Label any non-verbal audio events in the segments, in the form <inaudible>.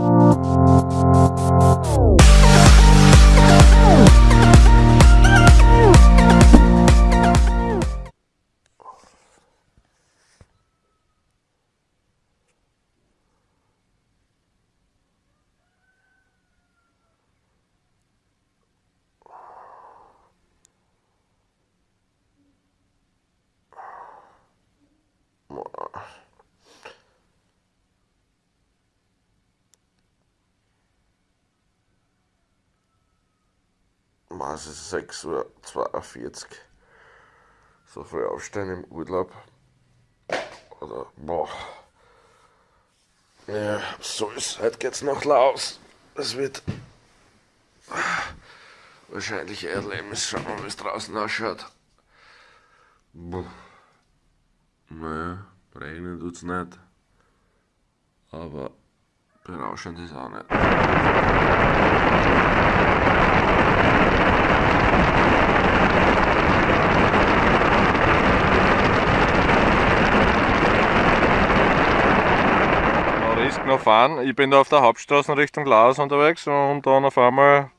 Oh. Es ist 6.42 Uhr. So früh aufstehen im Urlaub. Oder, boah. Ja, so ist Heute geht's nach Laos. Es wird wahrscheinlich Erdlebnis. Schauen wir mal, wie es draußen ausschaut. Boah. Naja, regnen tut's nicht. Aber berauschend ist auch nicht. Fahren. Ich bin da auf der Hauptstraße Richtung Laos unterwegs und dann auf einmal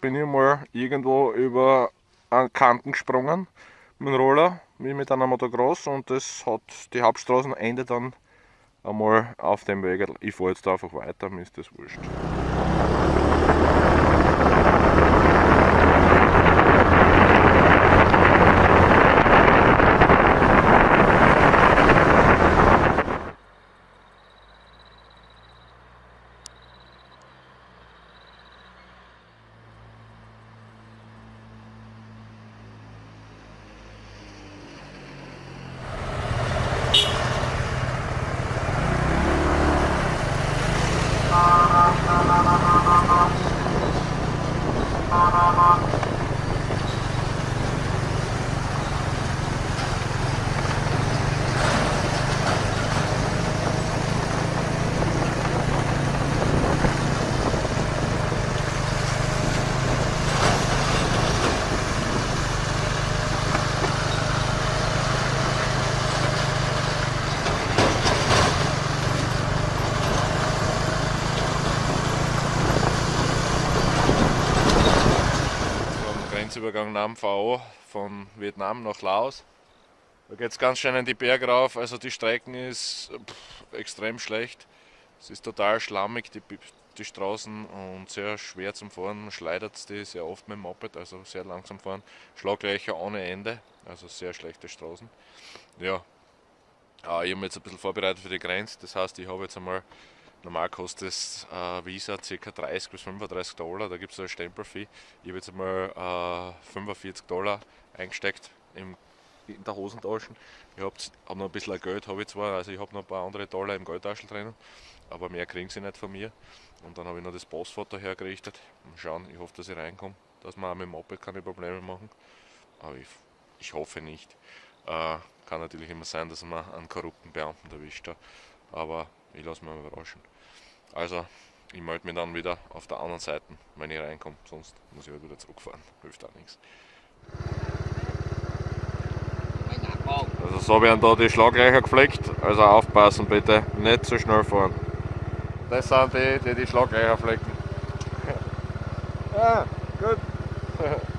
bin ich mal irgendwo über einen Kanten gesprungen mit dem Roller, wie mit einer Motocross und das hat die Hauptstraßenende dann einmal auf dem Weg. Ich fahre jetzt einfach weiter, mir ist das wurscht. Grenzübergang Nam Phao von Vietnam nach Laos. Da geht es ganz schön in die Berge rauf, also die Strecken ist pff, extrem schlecht. Es ist total schlammig, die, die Straßen und sehr schwer zum Fahren, man schleudert die sehr oft mit dem Moped, also sehr langsam fahren. Schlaglöcher ohne Ende, also sehr schlechte Straßen. Ja, ich habe mich jetzt ein bisschen vorbereitet für die Grenze, das heißt ich habe jetzt einmal Normal kostet das äh, Visa ca. 30 bis 35 Dollar, da gibt es eine Stempelfee. Ich habe jetzt einmal äh, 45 Dollar eingesteckt im, in der Hosentasche. Ich habe hab noch ein bisschen Geld, habe ich zwar, also ich habe noch ein paar andere Dollar im Geldtaschel drinnen, aber mehr kriegen sie nicht von mir. Und dann habe ich noch das Passfoto hergerichtet. Mal schauen, ich hoffe, dass ich reinkomme, dass man auch mit dem Moped keine Probleme machen. Aber ich, ich hoffe nicht. Äh, kann natürlich immer sein, dass man einen korrupten Beamten erwischt. Aber ich lasse mich mal überraschen. Also, ich melde mich dann wieder auf der anderen Seite, wenn ich reinkomme. Sonst muss ich halt wieder zurückfahren. <laughs> Hilft auch nichts. Also so werden da die Schlaglöcher gepflegt, also aufpassen bitte, nicht zu so schnell fahren. Das sind die, die die Schlaglöcher flecken. ja, gut. <laughs>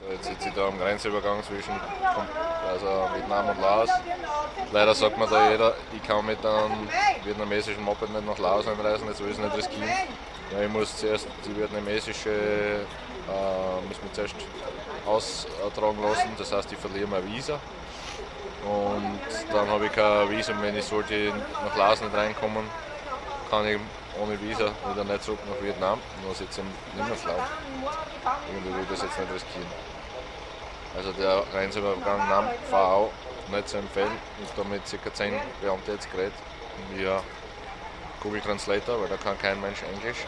So, jetzt sitze ich da am Grenzübergang zwischen also Vietnam und Laos. Leider sagt mir da jeder, ich kann mit einem vietnamesischen Moped nicht nach Laos einreisen, jetzt will ich es nicht riskieren. Ja, ich muss zuerst die vietnamesische äh, muss mich zuerst austragen lassen, das heißt ich verliere mein Visa. Und dann habe ich kein Visum, wenn ich sollte nach Laos nicht reinkommen, kann ich ohne Visa wieder nicht zurück nach Vietnam, nur jetzt im Nimmerland. Irgendwie will ich das jetzt nicht riskieren. Also der Grenzübergang Nam VAU nicht zu empfehlen. Ich habe mit ca. 10 Beamten jetzt geredet via Google Translator, weil da kann kein Mensch Englisch.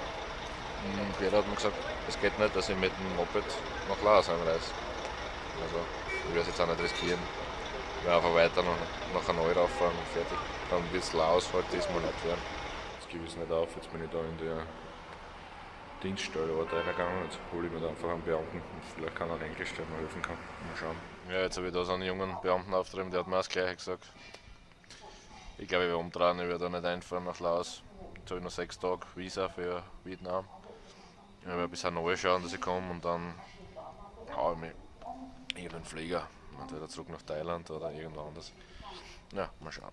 Und jeder hat mir gesagt, es geht nicht, dass ich mit dem Moped nach Laos einreise. Also, ich werde es jetzt auch nicht riskieren. Ich werde einfach weiter nach, nach Hanoi rauffahren und fertig. Dann bis Laos halt diesmal nicht werden. Jetzt gebe ich nicht auf, jetzt bin ich da in der Dienststelle reingegangen. Jetzt hole ich mir da einfach einen Beamten und vielleicht kann er Englisch, der mir helfen kann. Mal schauen. Ja, jetzt habe ich da so einen jungen Beamten auftrieben, der hat mir das gleiche gesagt. Ich glaube, ich werde umdrehen, ich werde da nicht einfahren nach Laos. Jetzt habe ich noch sechs Tage Visa für Vietnam. Ich werde bis Hanoi schauen, dass ich komme und dann haue ich mich irgendeinen Flieger. Entweder zurück nach Thailand oder irgendwo anders. Ja, mal schauen.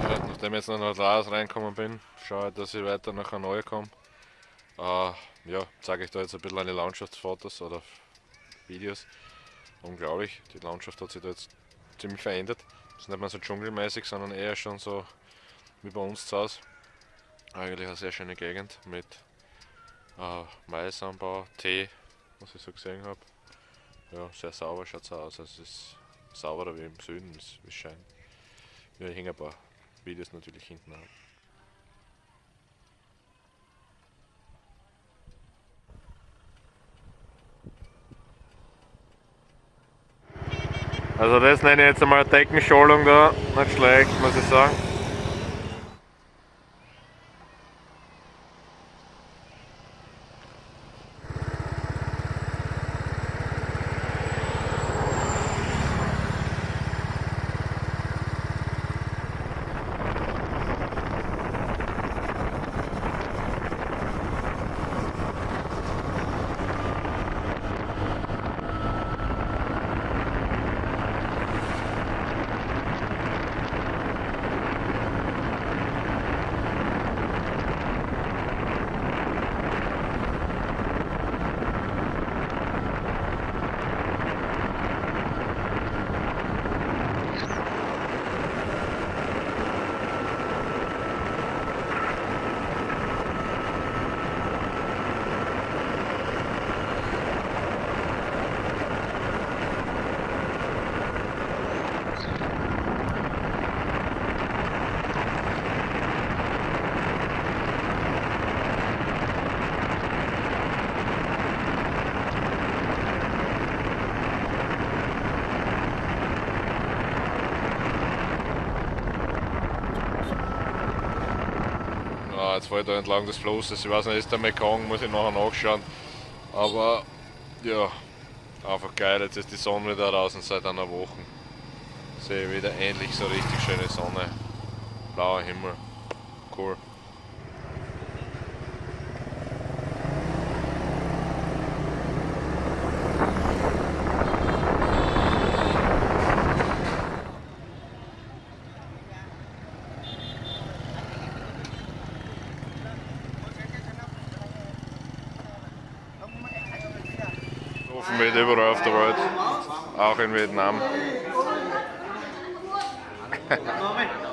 Ja, nachdem ich jetzt noch nach Laos reinkommen bin, schaue dass ich weiter nach Hanoi komme. Äh, ja, zeige ich da jetzt ein bisschen eine Landschaftsfotos oder Videos. Unglaublich, die Landschaft hat sich da jetzt ziemlich verändert. Es ist nicht mehr so dschungelmäßig, sondern eher schon so wie bei uns zu Hause. Eigentlich eine sehr schöne Gegend mit äh, Maisanbau, Tee, was ich so gesehen habe. Ja, sehr sauber schaut es aus. Es ist sauberer wie im Süden, es scheint. Ja, ich hänge ein paar Videos natürlich hinten an. Also das nenne ich jetzt einmal Deckenscholung da, nicht schlecht, muss ich sagen. Jetzt fahre ich da entlang des Flusses. Ich weiß nicht, ist der Mekong, muss ich nachher nachschauen. Aber ja, einfach geil. Jetzt ist die Sonne wieder draußen seit einer Woche. Sehe ich wieder endlich so richtig schöne Sonne. Blauer Himmel. Cool. steht überall auf der Welt, auch in Vietnam. <laughs> <laughs>